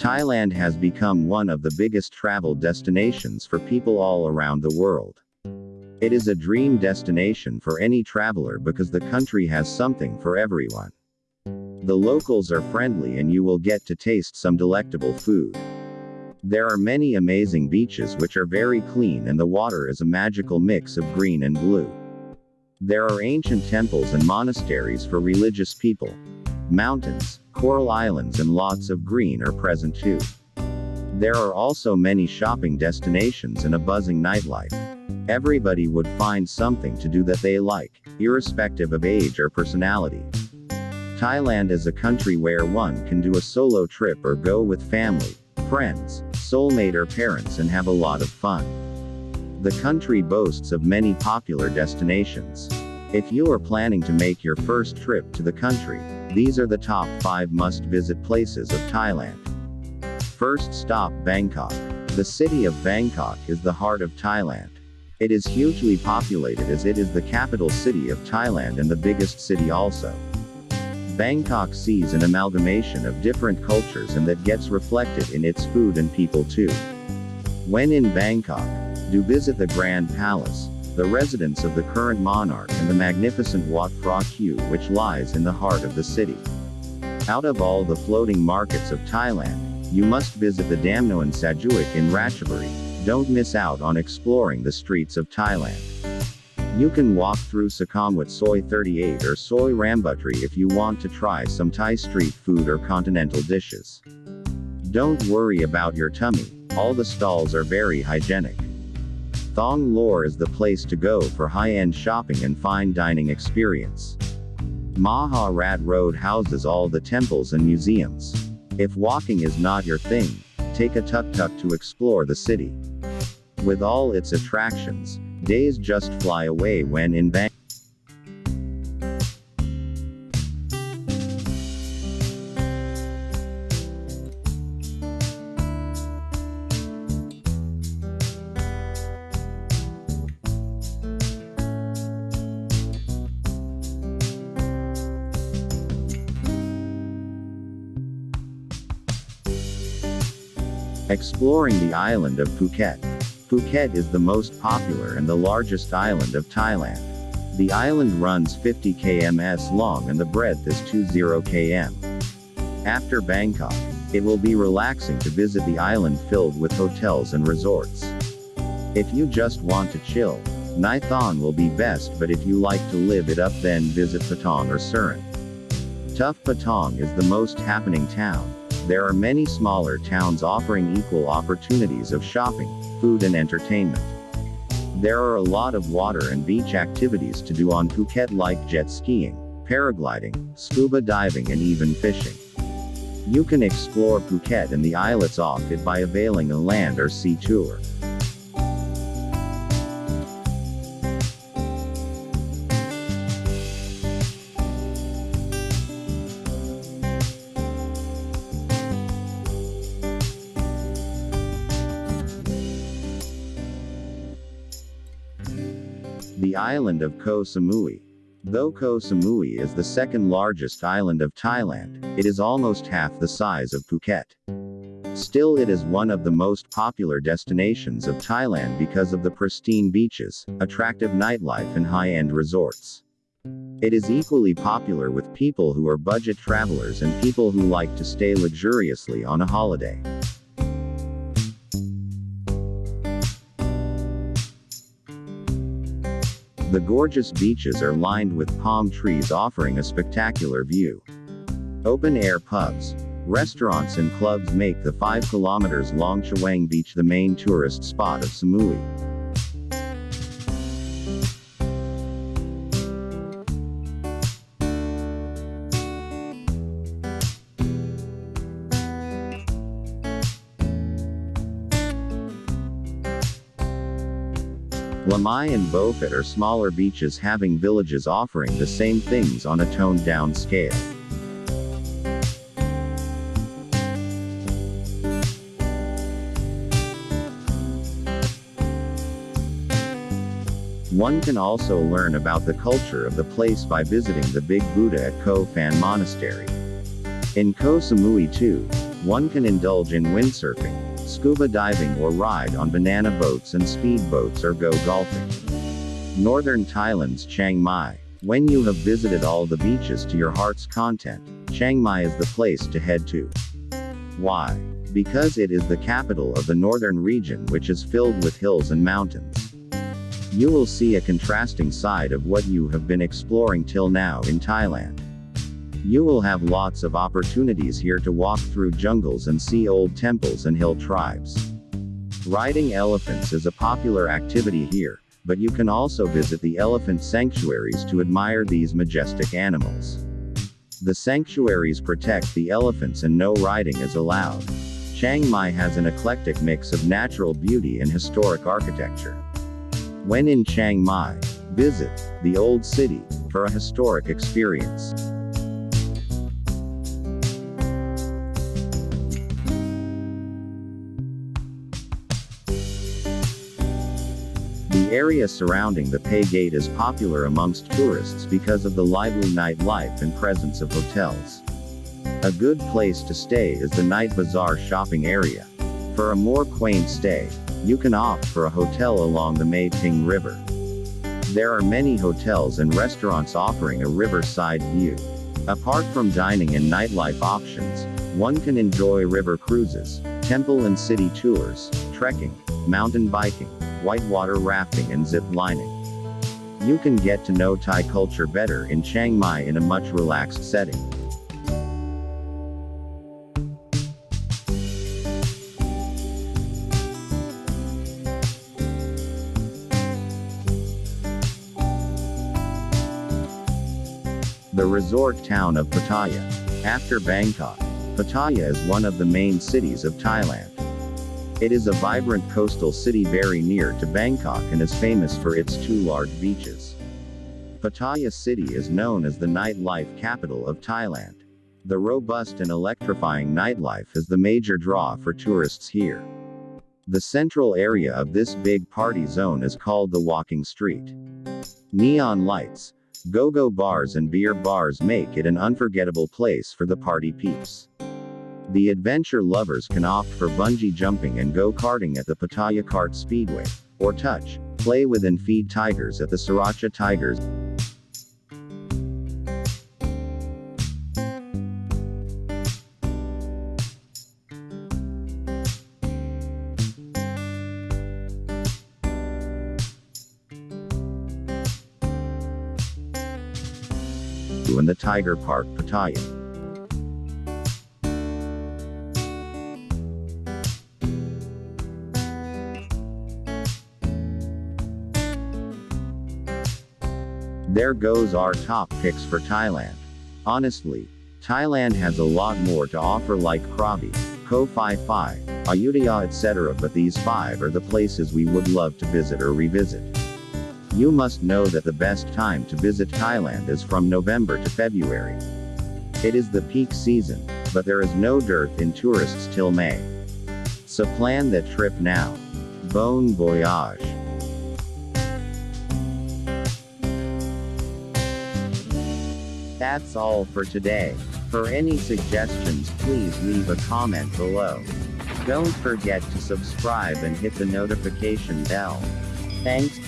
Thailand has become one of the biggest travel destinations for people all around the world. It is a dream destination for any traveler because the country has something for everyone. The locals are friendly and you will get to taste some delectable food. There are many amazing beaches which are very clean and the water is a magical mix of green and blue. There are ancient temples and monasteries for religious people. Mountains, coral islands and lots of green are present too. There are also many shopping destinations and a buzzing nightlife. Everybody would find something to do that they like, irrespective of age or personality. Thailand is a country where one can do a solo trip or go with family, friends, soulmate or parents and have a lot of fun. The country boasts of many popular destinations. If you are planning to make your first trip to the country, these are the top 5 must visit places of Thailand. First stop Bangkok. The city of Bangkok is the heart of Thailand. It is hugely populated as it is the capital city of Thailand and the biggest city also. Bangkok sees an amalgamation of different cultures and that gets reflected in its food and people too. When in Bangkok, do visit the Grand Palace, the residence of the current monarch and the magnificent Wat Phra Kaew which lies in the heart of the city. Out of all the floating markets of Thailand, you must visit the Damnoen Saduak in Ratchaburi. Don't miss out on exploring the streets of Thailand. You can walk through Sukhumvit Soi 38 or Soi Rambutri if you want to try some Thai street food or continental dishes. Don't worry about your tummy, all the stalls are very hygienic. Thong Lor is the place to go for high-end shopping and fine dining experience. Maha Rat Road houses all the temples and museums. If walking is not your thing, take a tuk-tuk to explore the city. With all its attractions, days just fly away when in Bangkok. Exploring the island of Phuket. Phuket is the most popular and the largest island of Thailand. The island runs 50 kms long and the breadth is 20 km. After Bangkok, it will be relaxing to visit the island filled with hotels and resorts. If you just want to chill, Nai Thon will be best but if you like to live it up then visit Patong or Surin. Tuff Patong is the most happening town, there are many smaller towns offering equal opportunities of shopping, food and entertainment. There are a lot of water and beach activities to do on Phuket like jet skiing, paragliding, scuba diving and even fishing. You can explore Phuket and the islets off it by availing a land or sea tour. The island of Koh Samui. Though Koh Samui is the second largest island of Thailand, it is almost half the size of Phuket. Still it is one of the most popular destinations of Thailand because of the pristine beaches, attractive nightlife and high-end resorts. It is equally popular with people who are budget travelers and people who like to stay luxuriously on a holiday. The gorgeous beaches are lined with palm trees offering a spectacular view. Open-air pubs, restaurants and clubs make the 5 kilometers long Chaweng Beach the main tourist spot of Samui. Lamai and Bophut are smaller beaches having villages offering the same things on a toned down scale. One can also learn about the culture of the place by visiting the Big Buddha at Koh Phan Monastery. In Koh Samui too, One can indulge in windsurfing, scuba diving or ride on banana boats and speedboats or go golfing. Northern Thailand's Chiang Mai. When you have visited all the beaches to your heart's content, Chiang Mai is the place to head to. Why? Because it is the capital of the northern region which is filled with hills and mountains. You will see a contrasting side of what you have been exploring till now in Thailand. You will have lots of opportunities here to walk through jungles and see old temples and hill tribes. Riding elephants is a popular activity here, but you can also visit the elephant sanctuaries to admire these majestic animals. The sanctuaries protect the elephants and no riding is allowed. Chiang Mai has an eclectic mix of natural beauty and historic architecture. When in Chiang Mai, visit the Old City for a historic experience. The area surrounding the Phae Gate is popular amongst tourists because of the lively nightlife and presence of hotels. A good place to stay is the Night Bazaar shopping area. For a more quaint stay, you can opt for a hotel along the Mae Ping River. There are many hotels and restaurants offering a riverside view. Apart from dining and nightlife options, one can enjoy river cruises, temple and city tours, trekking, mountain biking, whitewater rafting and zip lining. You can get to know Thai culture better in Chiang Mai in a much relaxed setting. The resort town of Pattaya. After Bangkok, Pattaya is one of the main cities of Thailand. It is a vibrant coastal city very near to Bangkok and is famous for its two large beaches. Pattaya City is known as the nightlife capital of Thailand. The robust and electrifying nightlife is the major draw for tourists here. The central area of this big party zone is called the Walking Street. Neon lights, go-go bars and beer bars make it an unforgettable place for the party peeps. The adventure lovers can opt for bungee jumping and go-karting at the Pattaya Kart Speedway, or touch, play with and feed tigers at the Sriracha Tigers. in the Tiger Park Pattaya. There goes our top picks for Thailand. Honestly, Thailand has a lot more to offer like Krabi, Koh Phi Phi, Ayutthaya etc. but these five are the places we would love to visit or revisit. You must know that the best time to visit Thailand is from November to February. It is the peak season, but there is no dearth in tourists till May. So plan that trip now. Bon voyage. That's all for today. For any suggestions please leave a comment below. Don't forget to subscribe and hit the notification bell. Thanks.